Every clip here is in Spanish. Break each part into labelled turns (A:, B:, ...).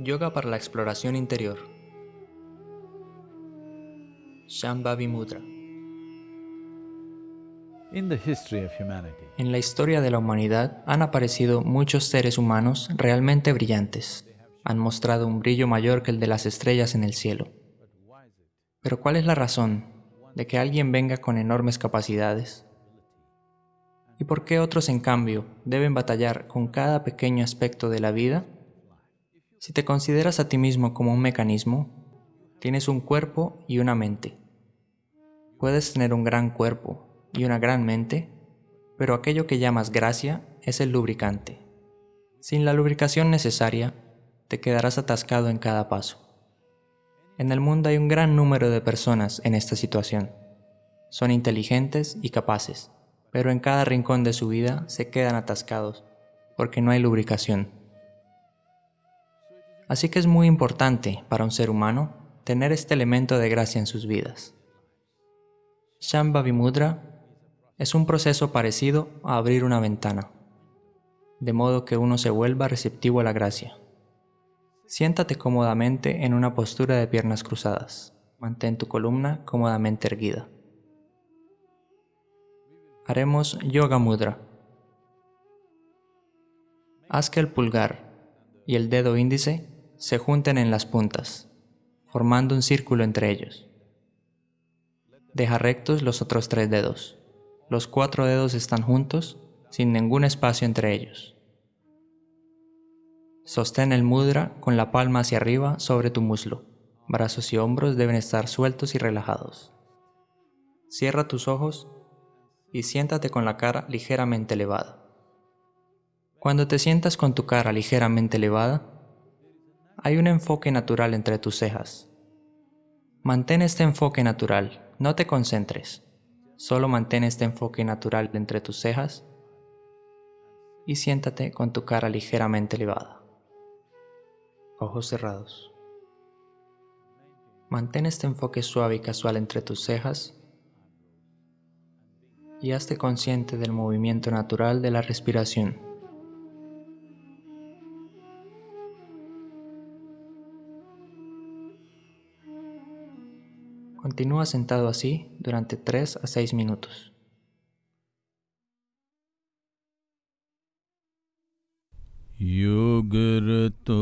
A: Yoga para la exploración interior. Shambhavi Mudra. En la historia de la humanidad han aparecido muchos seres humanos realmente brillantes. Han mostrado un brillo mayor que el de las estrellas en el cielo. Pero ¿cuál es la razón de que alguien venga con enormes capacidades? ¿Y por qué otros, en cambio, deben batallar con cada pequeño aspecto de la vida? Si te consideras a ti mismo como un mecanismo, tienes un cuerpo y una mente. Puedes tener un gran cuerpo y una gran mente, pero aquello que llamas gracia es el lubricante. Sin la lubricación necesaria, te quedarás atascado en cada paso. En el mundo hay un gran número de personas en esta situación. Son inteligentes y capaces, pero en cada rincón de su vida se quedan atascados porque no hay lubricación. Así que es muy importante para un ser humano tener este elemento de gracia en sus vidas. Shambhavi Mudra es un proceso parecido a abrir una ventana, de modo que uno se vuelva receptivo a la gracia. Siéntate cómodamente en una postura de piernas cruzadas. Mantén tu columna cómodamente erguida. Haremos Yoga Mudra. Haz que el pulgar y el dedo índice se junten en las puntas, formando un círculo entre ellos. Deja rectos los otros tres dedos. Los cuatro dedos están juntos, sin ningún espacio entre ellos. Sostén el mudra con la palma hacia arriba sobre tu muslo. Brazos y hombros deben estar sueltos y relajados. Cierra tus ojos y siéntate con la cara ligeramente elevada. Cuando te sientas con tu cara ligeramente elevada, hay un enfoque natural entre tus cejas. Mantén este enfoque natural, no te concentres. Solo mantén este enfoque natural entre tus cejas y siéntate con tu cara ligeramente elevada. Ojos cerrados. Mantén este enfoque suave y casual entre tus cejas y hazte consciente del movimiento natural de la respiración. Continúa sentado así durante 3 a 6 minutos.
B: योगरतो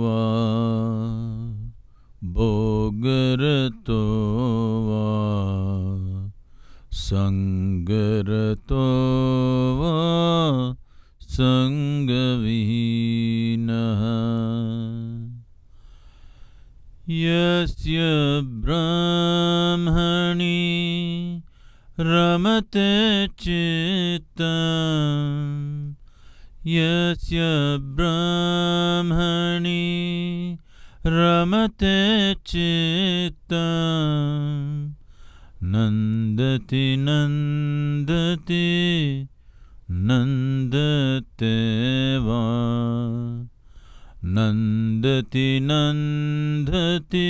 B: वा भोगरतो वा सङ्गरतो वा सङ्गविहीनः यस्य ब्राह्मणि रमते चित्तम् यस्य ब्राह्मणि रमते चित्तम् नन्दति नन्दति नन्दते वा नन्दति नन्दति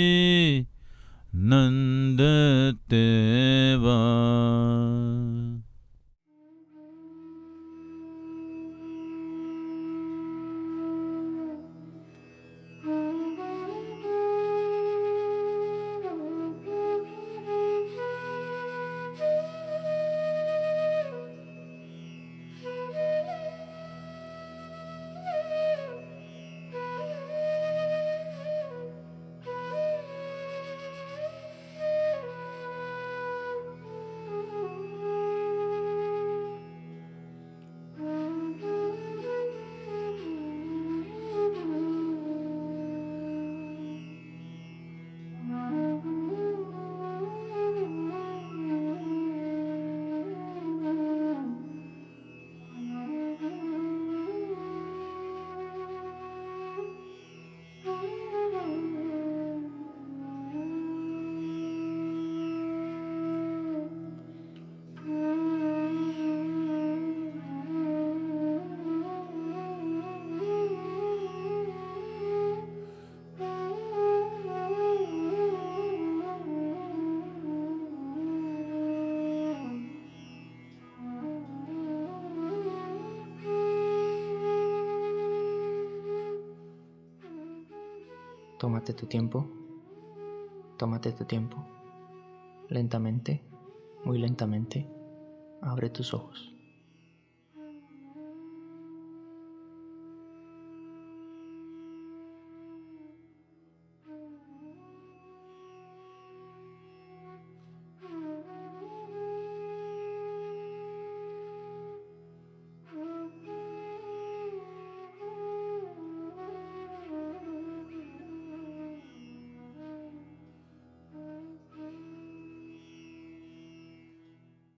B: नन्दते वा
A: Tómate tu tiempo. Tómate tu tiempo. Lentamente, muy lentamente, abre tus ojos.